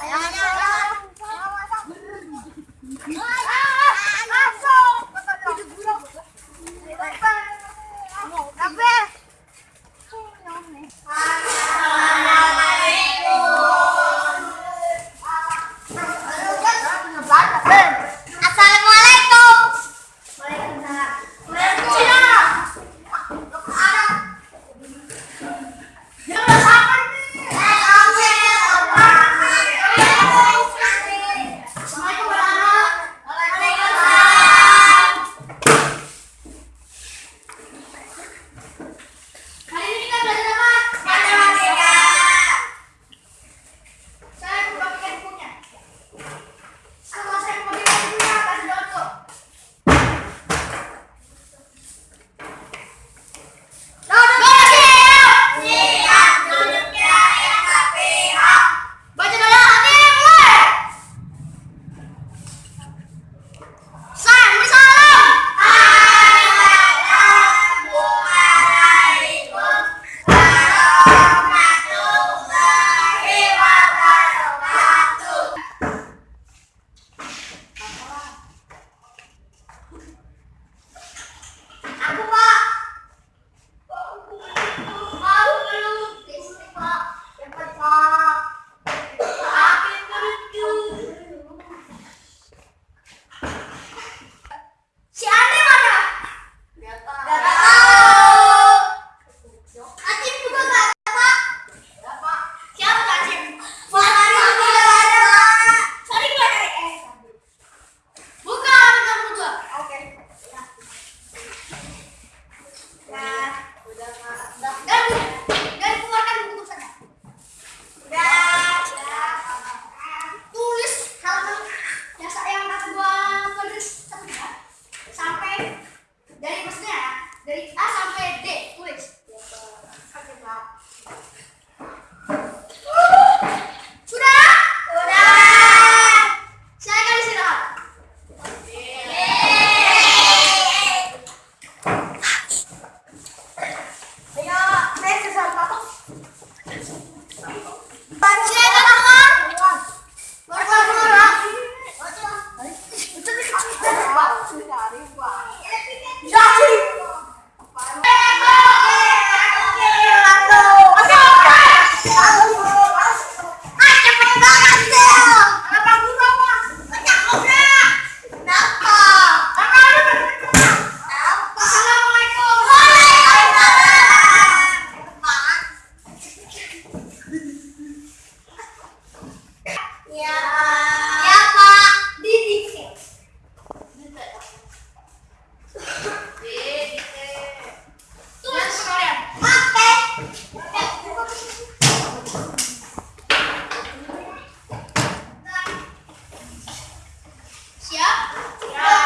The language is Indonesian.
Ayan. Ya, ya Pak. Didi. Tulis sekalian. Oke. Siap? Siap.